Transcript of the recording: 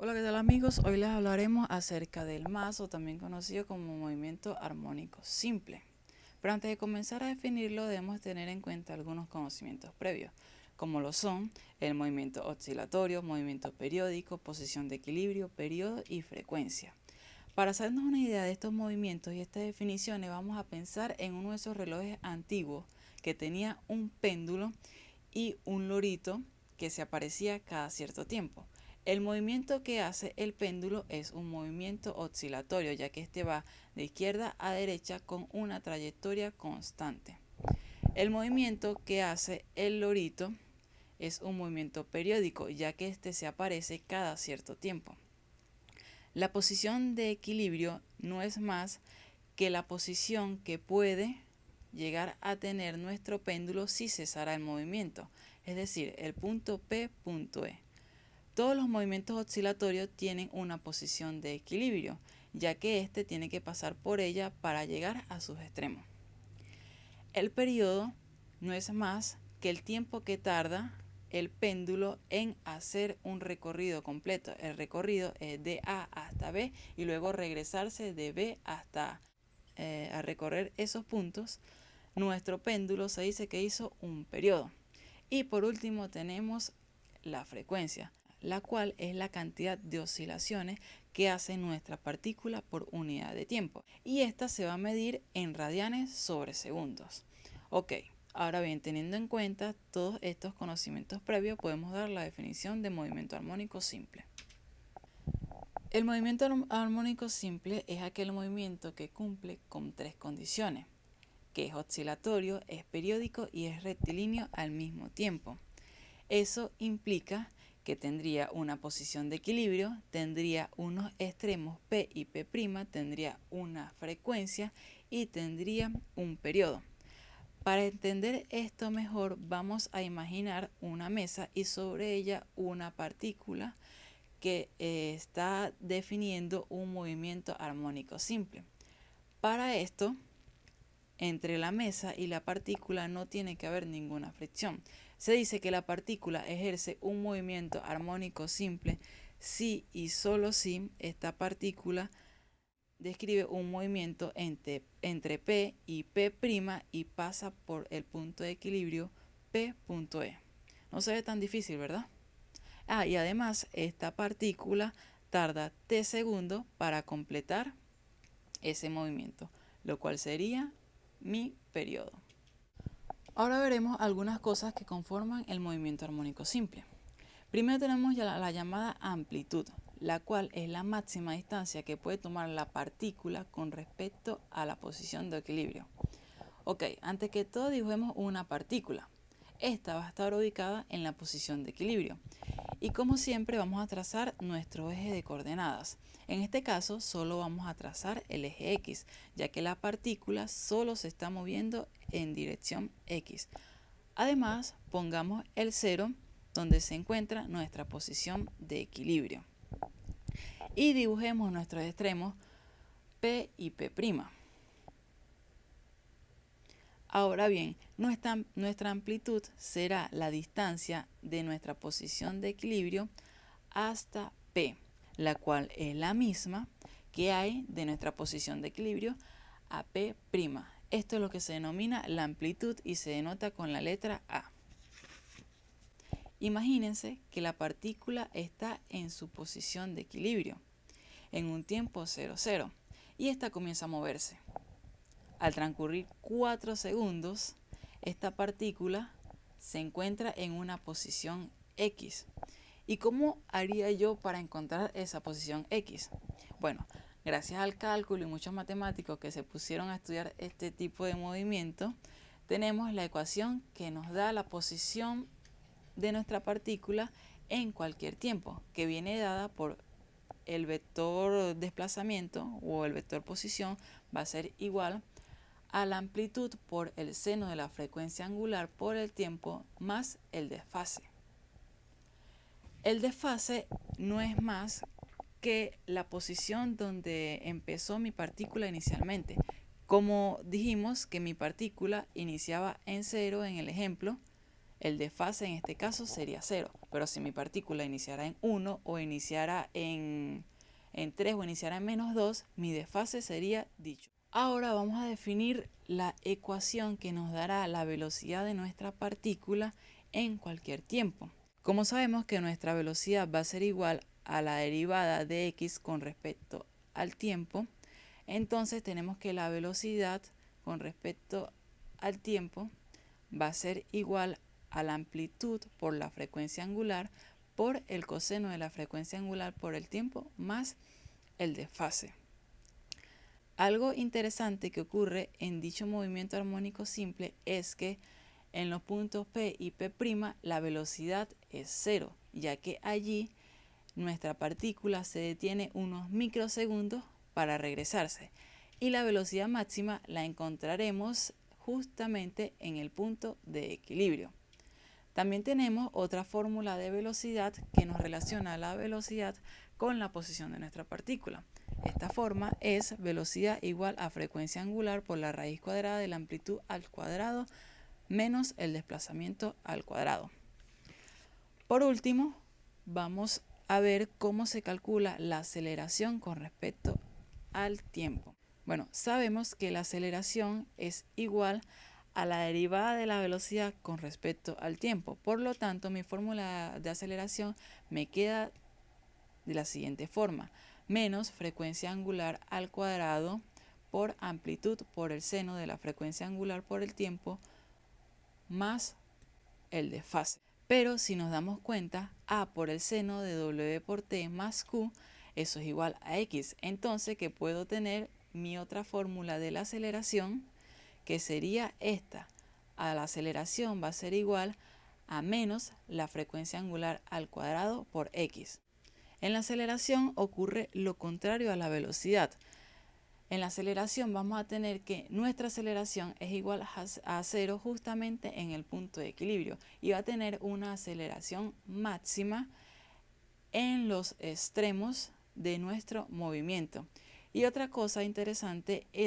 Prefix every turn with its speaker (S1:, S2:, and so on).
S1: Hola, ¿qué tal amigos? Hoy les hablaremos acerca del MAS o también conocido como movimiento armónico simple. Pero antes de comenzar a definirlo debemos tener en cuenta algunos conocimientos previos, como lo son el movimiento oscilatorio, movimiento periódico, posición de equilibrio, periodo y frecuencia. Para hacernos una idea de estos movimientos y estas definiciones vamos a pensar en uno de esos relojes antiguos que tenía un péndulo y un lorito que se aparecía cada cierto tiempo. El movimiento que hace el péndulo es un movimiento oscilatorio, ya que este va de izquierda a derecha con una trayectoria constante. El movimiento que hace el lorito es un movimiento periódico, ya que este se aparece cada cierto tiempo. La posición de equilibrio no es más que la posición que puede llegar a tener nuestro péndulo si cesara el movimiento, es decir, el punto P punto E. Todos los movimientos oscilatorios tienen una posición de equilibrio, ya que éste tiene que pasar por ella para llegar a sus extremos. El periodo no es más que el tiempo que tarda el péndulo en hacer un recorrido completo. El recorrido es de A hasta B y luego regresarse de B hasta eh, a recorrer esos puntos. Nuestro péndulo se dice que hizo un periodo. Y por último tenemos la frecuencia la cual es la cantidad de oscilaciones que hace nuestra partícula por unidad de tiempo. Y esta se va a medir en radianes sobre segundos. Ok, ahora bien, teniendo en cuenta todos estos conocimientos previos, podemos dar la definición de movimiento armónico simple. El movimiento armónico simple es aquel movimiento que cumple con tres condiciones, que es oscilatorio, es periódico y es rectilíneo al mismo tiempo. Eso implica que tendría una posición de equilibrio, tendría unos extremos P y P', tendría una frecuencia y tendría un periodo. Para entender esto mejor vamos a imaginar una mesa y sobre ella una partícula que eh, está definiendo un movimiento armónico simple. Para esto, entre la mesa y la partícula no tiene que haber ninguna fricción. Se dice que la partícula ejerce un movimiento armónico simple si y solo si esta partícula describe un movimiento entre, entre P y P' y pasa por el punto de equilibrio P.E. No se ve tan difícil, ¿verdad? Ah, y además esta partícula tarda T segundos para completar ese movimiento, lo cual sería mi periodo. Ahora veremos algunas cosas que conforman el movimiento armónico simple. Primero tenemos la, llamada amplitud, la cual es la máxima distancia que puede tomar la partícula con respecto a la posición de equilibrio. Ok, antes que todo dibujemos una partícula. Esta va a estar ubicada en la posición de equilibrio. Y como siempre vamos a trazar nuestro eje de coordenadas. En este caso solo vamos a trazar el eje X, ya que la partícula solo se está moviendo en dirección X. Además, pongamos el 0 donde se encuentra nuestra posición de equilibrio. Y dibujemos nuestros extremos P y P'. Ahora bien, nuestra, amplitud será la distancia de nuestra posición de equilibrio hasta P la cual es la misma que hay de nuestra posición de equilibrio a P'. Esto es lo que se denomina la amplitud y se denota con la letra A. Imagínense que la partícula está en su posición de equilibrio en un tiempo 0, 0 y esta comienza a moverse. Al transcurrir 4 segundos, esta partícula se encuentra en una posición X ¿Y cómo haría yo para encontrar esa posición X? Bueno, gracias al cálculo y muchos matemáticos que se pusieron a estudiar este tipo de movimiento, tenemos la ecuación que nos da la posición de nuestra partícula en cualquier tiempo, que viene dada por el vector desplazamiento o el vector posición va a ser igual a la amplitud por el seno de la frecuencia angular por el tiempo más el desfase. El desfase no es más que la posición donde empezó mi partícula inicialmente. Como dijimos que mi partícula iniciaba en cero en el ejemplo, el desfase en este caso sería 0. Pero si mi partícula iniciara en 1 o iniciara en, en 3 o iniciara en menos 2, mi desfase sería dicho. Ahora vamos a definir la ecuación que nos dará la velocidad de nuestra partícula en cualquier tiempo. Como sabemos que nuestra velocidad va a ser igual a la derivada de x con respecto al tiempo, entonces tenemos que la velocidad con respecto al tiempo va a ser igual a la amplitud por la frecuencia angular por el coseno de la frecuencia angular por el tiempo más el desfase. Algo interesante que ocurre en dicho movimiento armónico simple es que en los puntos P y P' la velocidad es cero, ya que allí nuestra partícula se detiene unos microsegundos para regresarse y la velocidad máxima la encontraremos justamente en el punto de equilibrio. También tenemos otra fórmula de velocidad que nos relaciona la velocidad con la posición de nuestra partícula. Esta forma es velocidad igual a frecuencia angular por la raíz cuadrada de la amplitud al cuadrado menos el desplazamiento al cuadrado. Por último, vamos a ver cómo se calcula la aceleración con respecto al tiempo. Bueno, sabemos que la aceleración es igual a la derivada de la velocidad con respecto al tiempo. Por lo tanto, mi fórmula de aceleración me queda de la siguiente forma. Menos frecuencia angular al cuadrado por amplitud por el seno de la frecuencia angular por el tiempo más el desfase. Pero si nos damos cuenta, A por el seno de W por T más Q, eso es igual a X. Entonces, que puedo tener mi otra fórmula de la aceleración que sería esta. A la aceleración va a ser igual a menos la frecuencia angular al cuadrado por x. En la aceleración ocurre lo contrario a la velocidad. En la aceleración vamos a tener que nuestra aceleración es igual a cero justamente en el punto de equilibrio y va a tener una aceleración máxima en los extremos de nuestro movimiento. Y otra cosa interesante es